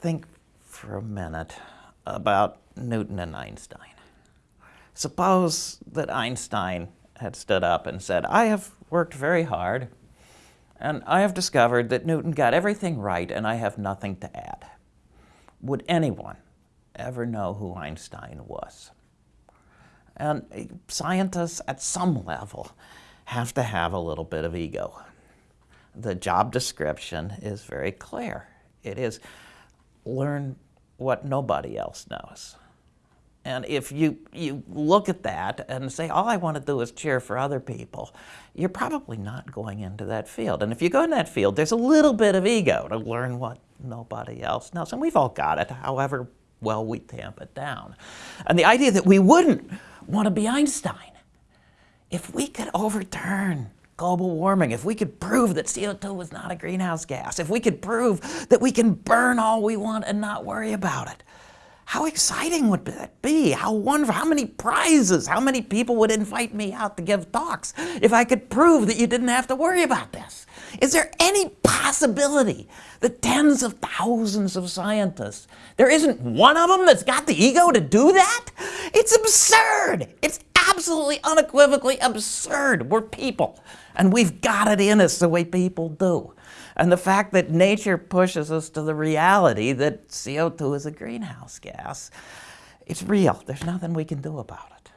think for a minute about Newton and Einstein. Suppose that Einstein had stood up and said, I have worked very hard and I have discovered that Newton got everything right and I have nothing to add. Would anyone ever know who Einstein was? And scientists at some level have to have a little bit of ego. The job description is very clear. It is learn what nobody else knows. And if you, you look at that and say, all I want to do is cheer for other people, you're probably not going into that field. And if you go in that field, there's a little bit of ego to learn what nobody else knows. And we've all got it, however well we tamp it down. And the idea that we wouldn't want to be Einstein, if we could overturn global warming, if we could prove that CO2 was not a greenhouse gas, if we could prove that we can burn all we want and not worry about it, how exciting would that be? How wonderful, how many prizes, how many people would invite me out to give talks if I could prove that you didn't have to worry about this? Is there any possibility that tens of thousands of scientists, there isn't one of them that's got the ego to do that? It's absurd. It's absolutely unequivocally absurd. We're people and we've got it in us the way people do. And the fact that nature pushes us to the reality that CO2 is a greenhouse gas, it's real. There's nothing we can do about it.